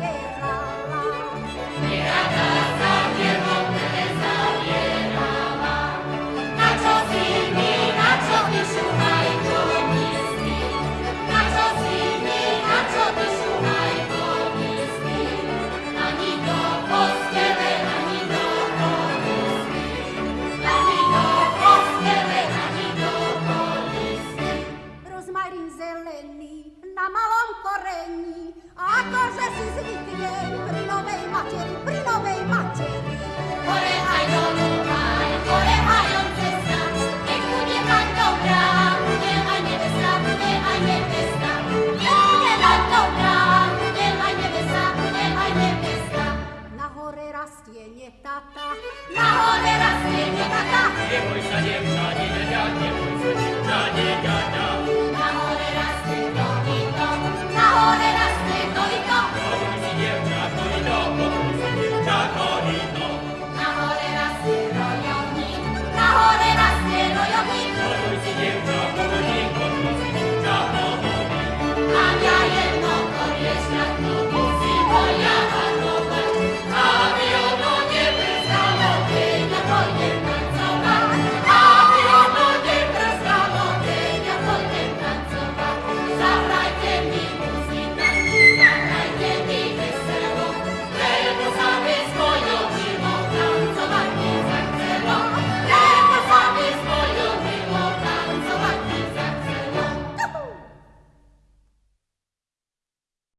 夜姥。regni, a corse si svitiche, primo vei maceri, primo vei maceri.